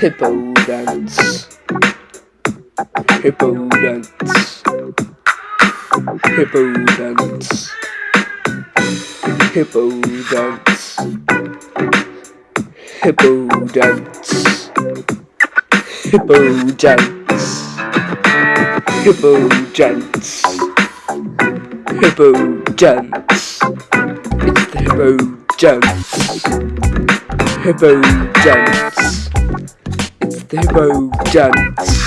Hippo dance. Hippo dance. Hippo dance. Hippo dance. Hippo dance. Hippo dance. Hippo dance. Hippo dance. It's the hippo Jones. Hippo Jones. It's the Hippo dance.